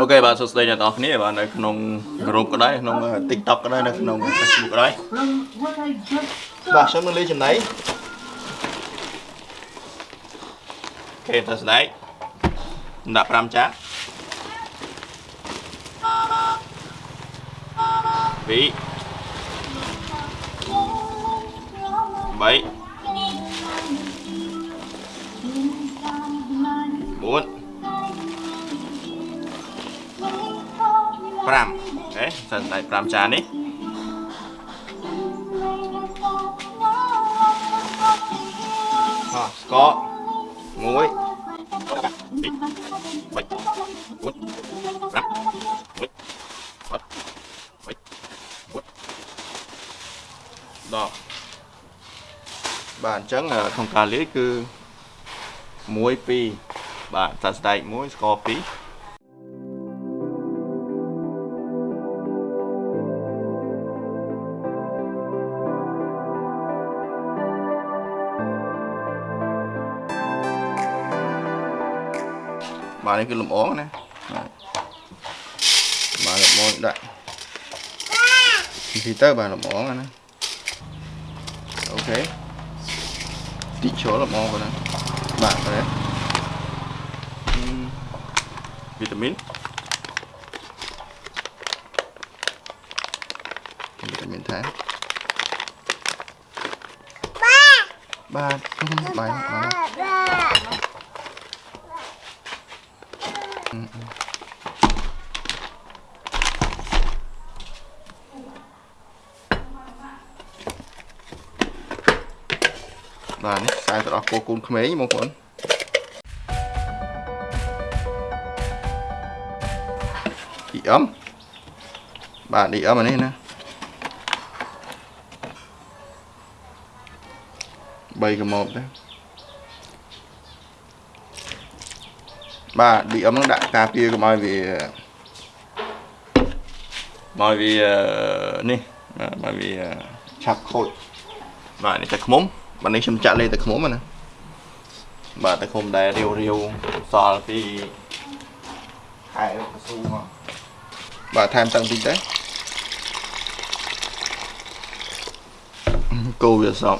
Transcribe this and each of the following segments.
អូខេបាទសួស្តីអ្នកនរគ្នាបាទនៅក្នុងក្រុមក៏ដែរក្នុង TikTok ក៏ដែរនៅក្នុង Facebook ក៏ដែរបាទខ្ញុំនឹងលេងចំណៃអូខេទៅស្ដែកដាក់5ចាក់2 3 4 5អូខេសិនតែ5ចាននេះអស្ករ1 2 3 4 5 6 7 8 9 10បាទអញ្ចឹងក្នុងការលាយគឺ1 2បាទសាស្ដែក1ស្ករ2 បាទនេះគឺលំអងណាបាទលំអងដាក់ទីទៅបាទលំអងណាអូខេទីចូលលំអងប៉ុណ្ណាបាទទៅវីតាមីនវីតាមីនថែមបាទបាទបាទបាទ នេះខ្សែទឹកដោះគោកូនក្មេងបងប្អូនឌីអឹមបាទឌីអឹមអានេះណា3កម៉ោបដែរ បាទ DM នឹងដាក់ការពារកុំឲ្យវាមកវានេះមកវាឆាប់ខូចបាទនេះតែខ្មុំបាទនេះខ្ញុំចាក់លេតែខ្មុំណាបាទតែខ្មុំដែលរាវរាវសល់ពីខែកស៊ូមកបាទថែមតាំងតិចដែរគោវាសព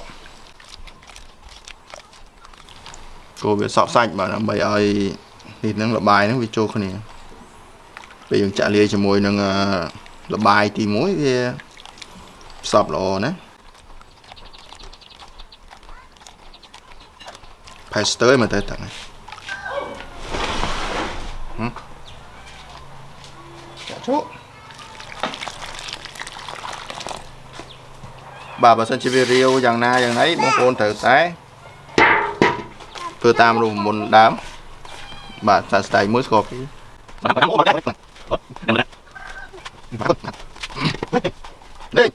គោវាសពសាច់បាទដើម្បីឲ្យ នេះនឹងលបាយហ្នឹងវាចូលគ្នាពេលយើងចាក់លាយជាមួយនឹងលបាយទី1វាផ្សព្វល្អណាផេស្ទើមកទៅតាំងហឹមចាក់ចូលបាទបើសិនជាវារាវយ៉ាងណាយ៉ាងណីបងប្អូនត្រូវតែធ្វើតាមរូបមន្តដើម បាទសាស្ត្រមួយស្គរពីបាទអូបាទនេះនេះ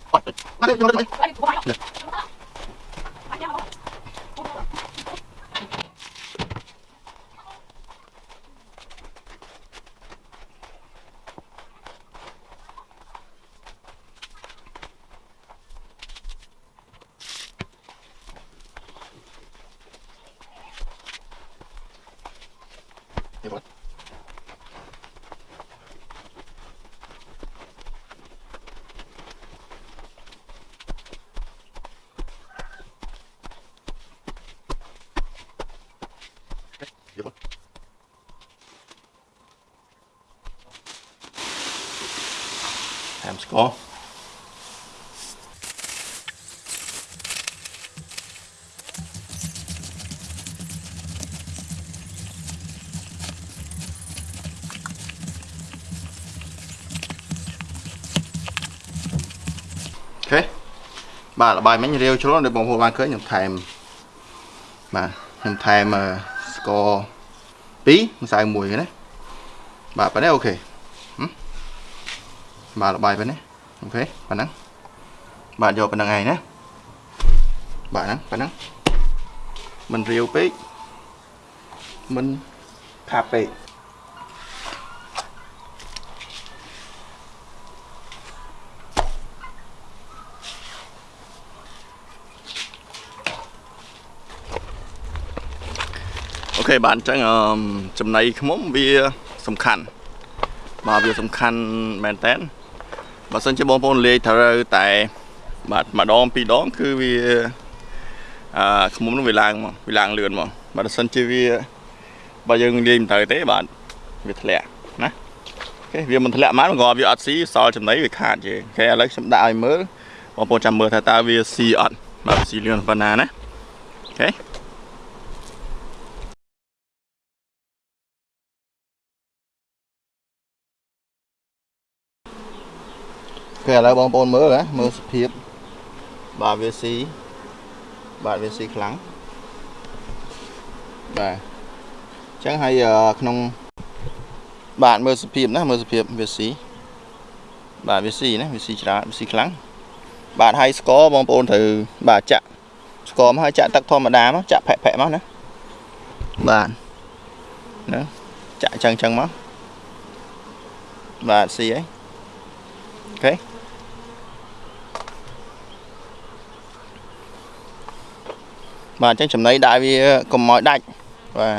ថែមស្ករអូខេបាទលបាយមិញរាវជ្រុលដូចបងប្អូនបានឃើញខ្ញុំថែមបាទខ្ញុំថែមស្ករ2ម្សៅ1ណាបាទប៉ណ្ណេះអូខេ បាទល្បាយប៉ុណ្ណេះអូខេប៉ុណ្ណឹងបាទយកប៉ុណ្ណឹងឯងណាបាទហ្នឹងប៉ុណ្ណឹងមិនរាវពេកមិនខាប់ពេកអូខេបាទអញ្ចឹងចំណៃខ្មុំវាសំខាន់បាទវាសំខាន់មែនតើ បើសិនជាបងប្អូនលេខត្រូវតែបាទម្ដងពីរដងគឺវាអឺខ្មុំនោះវាឡើងមកវាឡើងលឿនមកបើសិនជាវាបើយើងលាយមិនត្រូវទេបាទវាធ្លាក់ណាអូខេវាមិនធ្លាក់មកក៏វាអត់ស៊ីសល់ចំណីវាខាតជេអូខេឥឡូវខ្ញុំដាក់ឲ្យមើលបងប្អូនចាំមើលថាតើវាស៊ីអត់បាទវាស៊ីលឿនប៉ុណ្ណាណាអូខេ ឥឡូវបងប្អូនមើលណាមើលសភាពបាទវាស៊ីបាទវាស៊ីខ្លាំងបាទអញ្ចឹងហើយក្នុងបាទមើលសភាពណាមើលសភាពវាស៊ីបាទវាស៊ីណាវាស៊ីច្រើនវាស៊ីខ្លាំងបាទហើយស្ករបងប្អូនត្រូវបាទចាក់ស្ករមកហើយចាក់ទឹកធម្មតាមកចាក់ផែផែមកណាបាទណាចាក់អញ្ចឹងអញ្ចឹងមកបាទស៊ីហើយអូខេ បាទអញ្ចឹងចំណីដាក់វាកុំឲ្យដាច់បាទ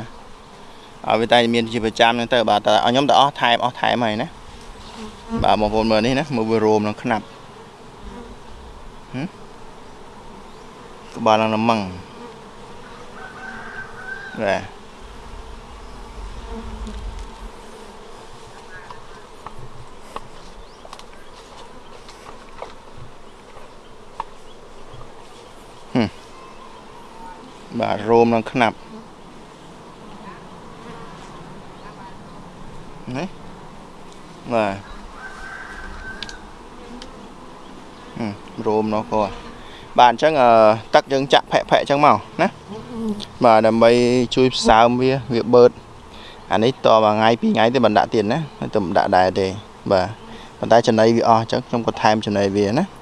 ឲ្យវាតែមានជាប្រចាំហ្នឹងទៅបាទតែឲ្យខ្ញុំទៅអស់ថែមអស់ថែមហើយណាបាទបងប្អូនមើលនេះណាមើលវារោមនឹងខ្នាប់ក្បាលនឹងល្មឹងបាទ បាទរោមនឹងខ្នាប់ណាបាទរោមនោះក៏បាទអញ្ចឹងទឹកយើងចាក់ផែផែអញ្ចឹងមកណាបាទដើម្បីជួយផ្សើមវាវាបឺតអានេះតមួយថ្ងៃពីរថ្ងៃទេមិនដាក់ទៀតណាទៅមិនដាក់ដែរទេបាទប៉ុន្តែចំណីវាអស់អញ្ចឹងខ្ញុំក៏ថែមចំណីវាណាអូខេ